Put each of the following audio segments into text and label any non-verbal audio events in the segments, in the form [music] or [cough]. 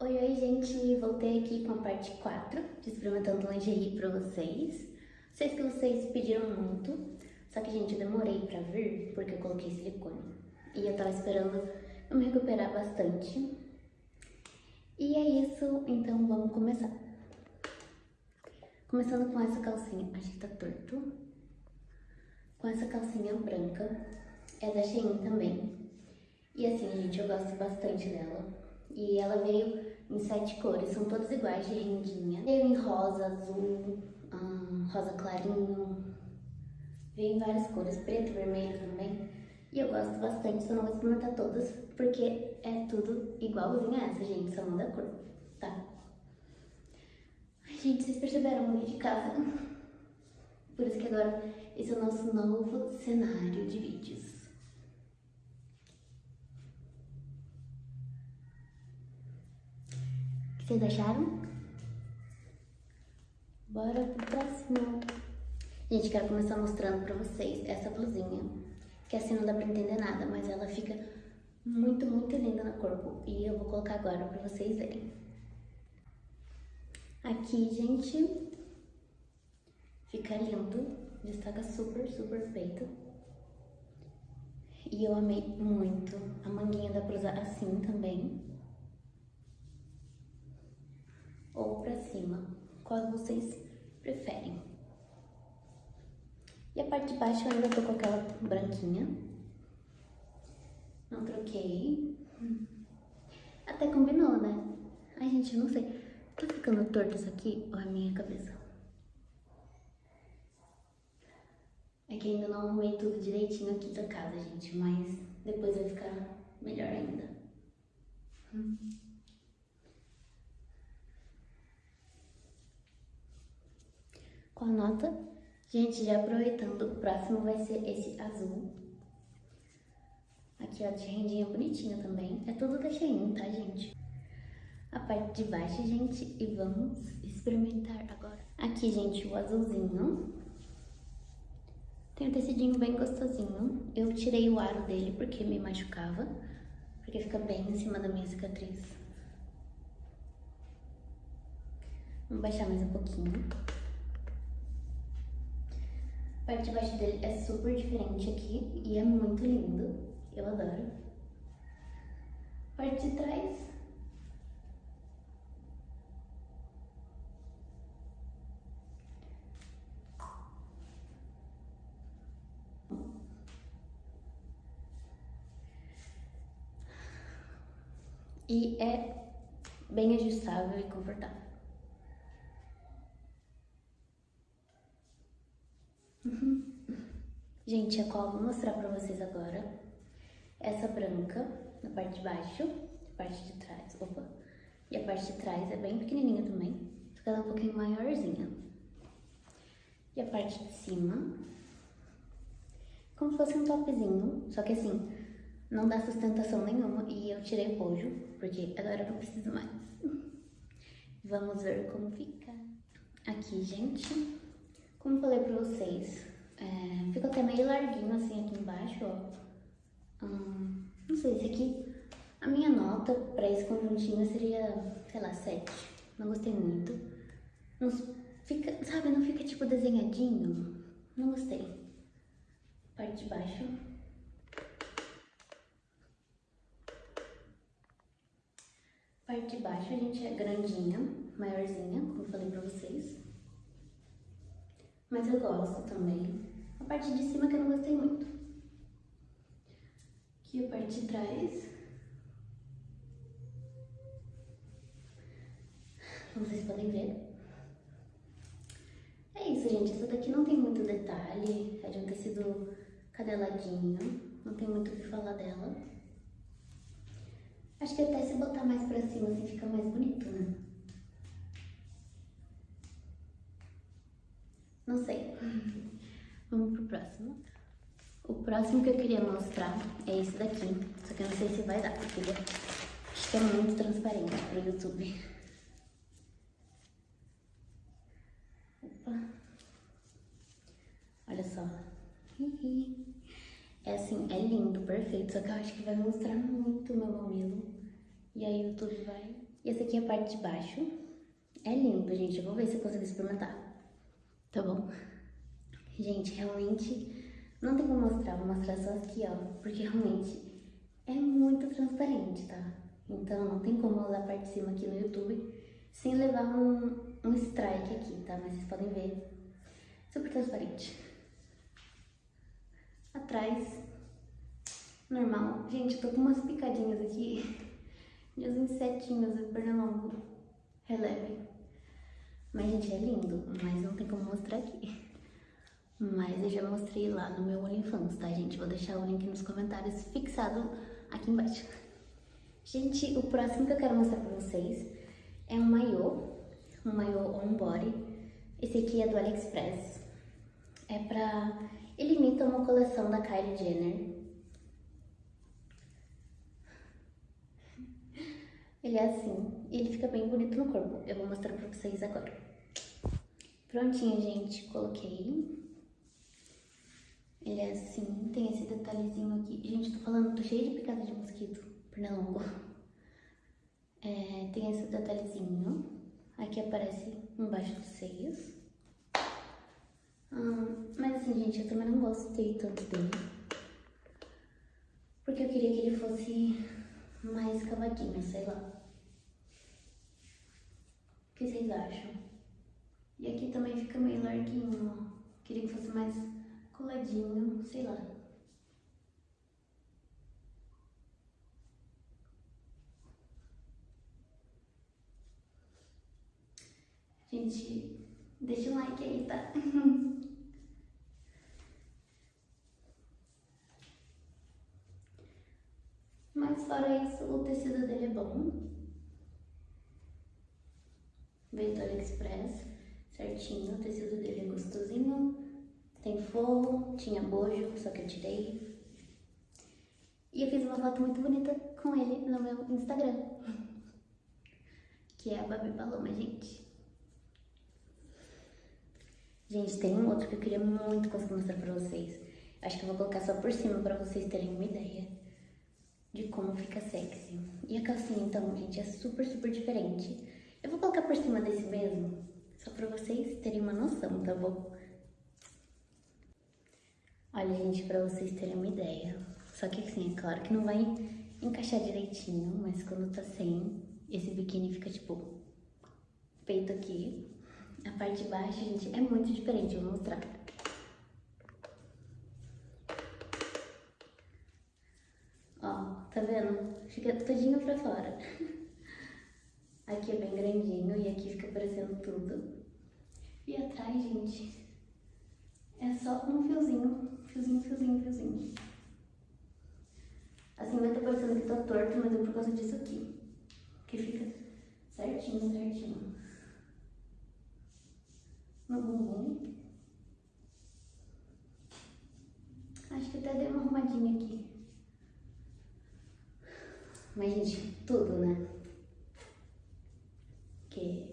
Oi, oi, gente! Voltei aqui com a parte 4 de experimentando lingerie pra vocês. Sei que vocês pediram muito, só que, gente, eu demorei pra vir porque eu coloquei silicone. E eu tava esperando eu me recuperar bastante. E é isso, então vamos começar. Começando com essa calcinha, acho que tá torto. Com essa calcinha branca, é da Shein também. E assim, gente, eu gosto bastante dela. E ela veio em sete cores, são todas iguais de rendinha. Veio em rosa, azul, rosa clarinho. Veio em várias cores, preto, vermelho também. E eu gosto bastante, só não vou experimentar todas, porque é tudo igualzinho a essa, gente, só muda a cor, tá? Ai, gente, vocês perceberam o de casa? Por isso que agora esse é o nosso novo cenário de vídeos. Vocês acharam? Bora pro próximo. Gente, quero começar mostrando pra vocês essa blusinha. Que assim não dá pra entender nada, mas ela fica muito, muito linda no corpo. E eu vou colocar agora pra vocês verem. Aqui, gente, fica lindo. Destaca super, super peito. E eu amei muito. A manguinha pra usar assim também. Ou para cima, qual vocês preferem. E a parte de baixo eu ainda tô com aquela branquinha. Não troquei. Até combinou, né? Ai, gente, eu não sei. Tá ficando torto isso aqui ou é minha cabeça? É que ainda não arrumei tudo direitinho aqui da casa, gente. Mas depois vai ficar melhor ainda. Hum. Com a nota. Gente, já aproveitando, o próximo vai ser esse azul. Aqui, ó, de rendinha bonitinha também. É tudo da tá, gente? A parte de baixo, gente, e vamos experimentar agora. Aqui, gente, o azulzinho. Tem um tecidinho bem gostosinho. Eu tirei o aro dele porque me machucava. Porque fica bem em cima da minha cicatriz. Vamos baixar mais um pouquinho parte de baixo dele é super diferente aqui e é muito lindo. Eu adoro. Parte de trás. E é bem ajustável e confortável. Gente, a qual eu vou mostrar pra vocês agora. Essa branca, na parte de baixo, a parte de trás, opa. E a parte de trás é bem pequenininha também, só que ela é um pouquinho maiorzinha. E a parte de cima, como se fosse um topzinho, só que assim, não dá sustentação nenhuma e eu tirei o bojo, porque agora eu não preciso mais. [laughs] Vamos ver como fica. Aqui, gente, como falei pra vocês, é, fica até meio larguinho assim aqui embaixo, ó. Hum, não sei, esse aqui, a minha nota pra esse conjuntinho seria, sei lá, 7. Não gostei muito. Não fica, sabe, não fica tipo desenhadinho. Não gostei. Parte de baixo. Parte de baixo a gente é grandinha, maiorzinha, como eu falei pra vocês mas eu gosto também. Parte de cima que eu não gostei muito. Aqui a parte de trás. Como vocês podem ver. É isso, gente. Essa daqui não tem muito detalhe. É de um tecido cadeladinho. Não tem muito o que falar dela. Acho que até se botar mais pra cima assim fica mais bonito, né? Não sei. [laughs] Vamos pro próximo. O próximo que eu queria mostrar é esse daqui. Só que eu não sei se vai dar, porque acho que é muito transparente pro YouTube. Opa. Olha só. É assim, é lindo, perfeito. Só que eu acho que vai mostrar muito o meu mamilo. E aí o YouTube vai. E essa aqui é a parte de baixo. É lindo, gente. Eu vou ver se eu consigo experimentar. Tá bom? Gente, realmente não tem como mostrar. Vou mostrar só aqui, ó. Porque realmente é muito transparente, tá? Então não tem como usar a parte de cima aqui no YouTube sem levar um, um strike aqui, tá? Mas vocês podem ver. Super transparente. Atrás, normal. Gente, eu tô com umas picadinhas aqui uns insetinhos de pernilongo. Releve. Mas, gente, é lindo. Mas não tem como mostrar aqui. Mas eu já mostrei lá no meu OnlyFans, tá, gente? Vou deixar o link nos comentários fixado aqui embaixo. Gente, o próximo que eu quero mostrar pra vocês é um maiô. Um maiô on body. Esse aqui é do AliExpress. É pra... Ele imita uma coleção da Kylie Jenner. Ele é assim, e ele fica bem bonito no corpo. Eu vou mostrar pra vocês agora. Prontinho, gente. Coloquei. Ele é assim, tem esse detalhezinho aqui. Gente, tô falando, tô cheia de picada de mosquito, pernilongo. É, tem esse detalhezinho. Aqui aparece embaixo dos seios. Hum, mas assim, gente, eu também não gostei tanto dele. Porque eu queria que ele fosse mais cavadinho, sei lá. O que vocês acham? E aqui também fica meio larguinho, ó. Queria que fosse mais coladinho, sei lá. Gente, deixa um like aí, tá? [laughs] Mas fora isso, o tecido dele é bom. Veio do AliExpress, certinho, o tecido dele é gostosinho. Tem forro, tinha bojo, só que eu tirei. E eu fiz uma foto muito bonita com ele no meu Instagram. Que é a Babi Paloma, gente. Gente, tem um outro que eu queria muito conseguir mostrar pra vocês. Acho que eu vou colocar só por cima pra vocês terem uma ideia de como fica sexy. E a calcinha, então, gente, é super, super diferente. Eu vou colocar por cima desse mesmo, só pra vocês terem uma noção, tá bom? Olha, gente, pra vocês terem uma ideia. Só que assim, é claro que não vai encaixar direitinho, mas quando tá sem, esse biquíni fica tipo peito aqui. A parte de baixo, gente, é muito diferente, eu vou mostrar. Ó, tá vendo? Fica todinho pra fora. [laughs] Aqui é bem grandinho e aqui fica aparecendo tudo. E atrás, gente, é só um fiozinho, fiozinho, fiozinho, fiozinho. Assim vai estar parecendo que tá torto, mas é por causa disso aqui. Que fica certinho, certinho. No bumbum. Acho que até deu uma arrumadinha aqui. Mas, gente, tudo, né? Que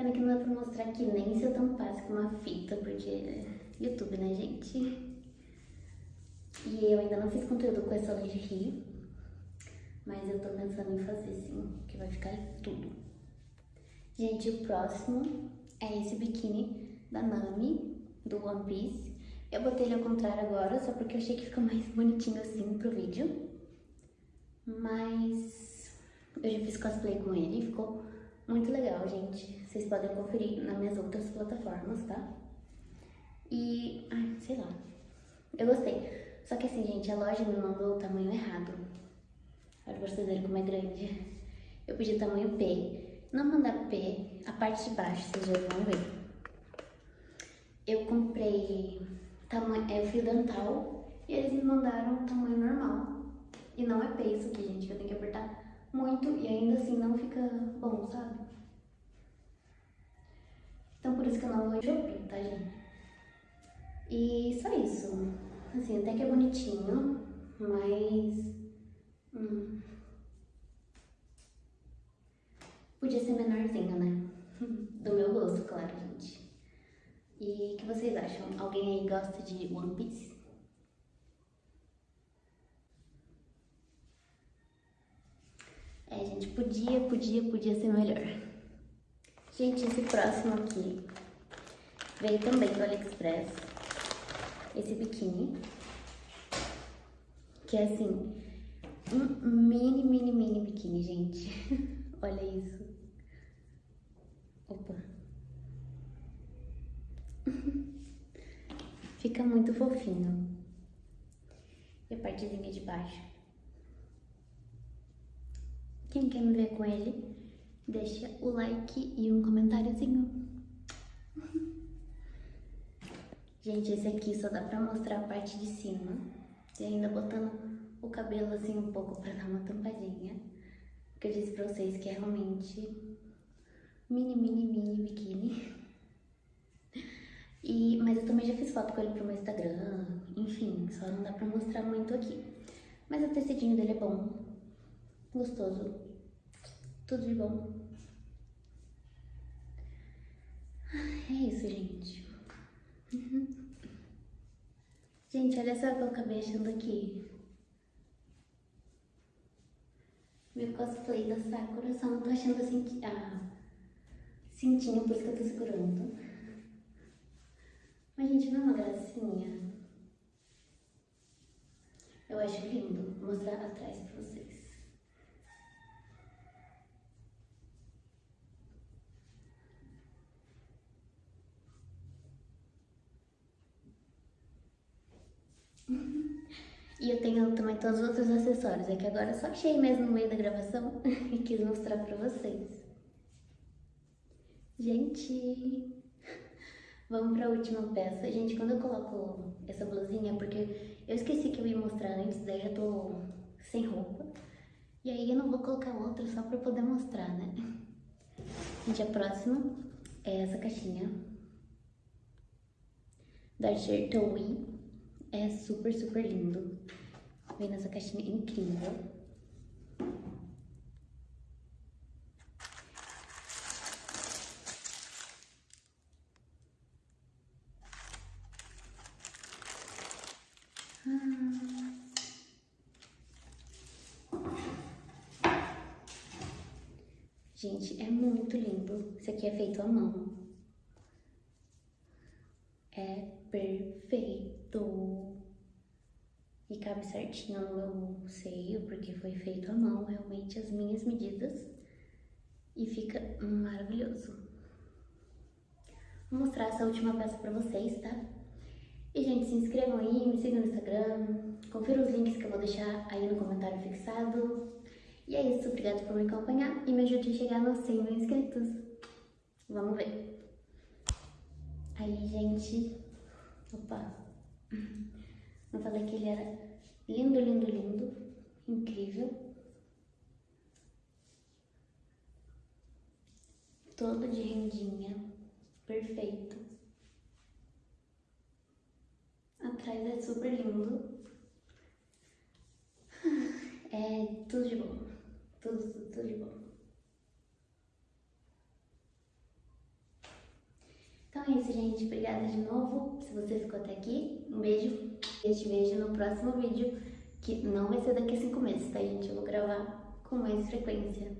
Pena que não dá pra mostrar aqui nem se eu tampasse com uma fita, porque é YouTube, né, gente? E eu ainda não fiz conteúdo com essa lingerie, mas eu tô pensando em fazer sim, que vai ficar tudo. Gente, o próximo é esse biquíni da Nami, do One Piece. Eu botei ele ao contrário agora, só porque eu achei que fica mais bonitinho assim pro vídeo. Mas eu já fiz cosplay com ele, ficou muito legal, gente. Vocês podem conferir nas minhas outras plataformas, tá? E, ai, sei lá. Eu gostei. Só que assim, gente, a loja me mandou o tamanho errado. Olha pra vocês verem como é grande. Eu pedi tamanho P. Não mandar P, a parte de baixo, vocês já vão ver. Eu comprei tamanho, é, fio dental e eles me mandaram tamanho normal. E não é P isso aqui, gente, eu tenho que apertar muito e ainda assim não fica bom, sabe? Então por isso que eu não vou Shopee, tá, gente? E só isso. Assim, até que é bonitinho, mas... Hum, podia ser menorzinho, né? [laughs] Do meu gosto, claro, gente. E o que vocês acham? Alguém aí gosta de One Piece? É, podia, podia, podia ser melhor. Gente, esse próximo aqui veio também do AliExpress. Esse biquíni. Que é assim, um mini, mini, mini biquíni, gente. [laughs] Olha isso. Opa. [laughs] Fica muito fofinho. E a partezinha de baixo. Quem quer me ver com ele, deixa o like e um comentáriozinho. [laughs] Gente, esse aqui só dá pra mostrar a parte de cima. E ainda botando o cabelo assim um pouco pra dar uma tampadinha. Porque eu disse pra vocês que é realmente mini, mini, mini biquíni. [laughs] E, mas eu também já fiz foto com ele pro meu Instagram, enfim, só não dá pra mostrar muito aqui. Mas o tecidinho dele é bom, gostoso, tudo de bom. É isso, gente. Gente, olha só o que eu acabei achando aqui. Meu cosplay da Sakura, só não tô achando assim, ah, cintinho, por isso que eu tô segurando. Mas, gente, não é uma gracinha? Eu acho lindo. Vou mostrar atrás pra vocês. E eu tenho também todos os outros acessórios. É que agora só achei mesmo no meio da gravação [laughs] e quis mostrar pra vocês. Gente, vamos pra última peça. Gente, quando eu coloco essa blusinha, porque eu esqueci que eu ia mostrar antes, daí já tô sem roupa. E aí eu não vou colocar outra só pra poder mostrar, né? Gente, a próxima é essa caixinha da Shertowi. É super, super lindo. Vem nessa caixinha incrível. Gente, é muito lindo. Isso aqui é feito à mão. É perfeito. E cabe certinho no meu seio, porque foi feito à mão, realmente as minhas medidas. E fica maravilhoso. Vou mostrar essa última peça pra vocês, tá? E, gente, se inscrevam aí, me sigam no Instagram, confira os links que eu vou deixar aí no comentário fixado. E é isso, obrigada por me acompanhar e me ajude a chegar nos 100 mil inscritos. Vamos ver. Aí, gente... Opa! Eu falei que ele era lindo, lindo, lindo, incrível. Todo de rendinha, perfeito. Atrás é super lindo. [laughs] É tudo de bom. Tudo, tudo, tudo de bom. Então é isso, gente. Obrigada de novo se você ficou até aqui. Um beijo. Eu te vejo no próximo vídeo, que não vai ser daqui a cinco meses, tá, gente? Eu vou gravar com mais frequência.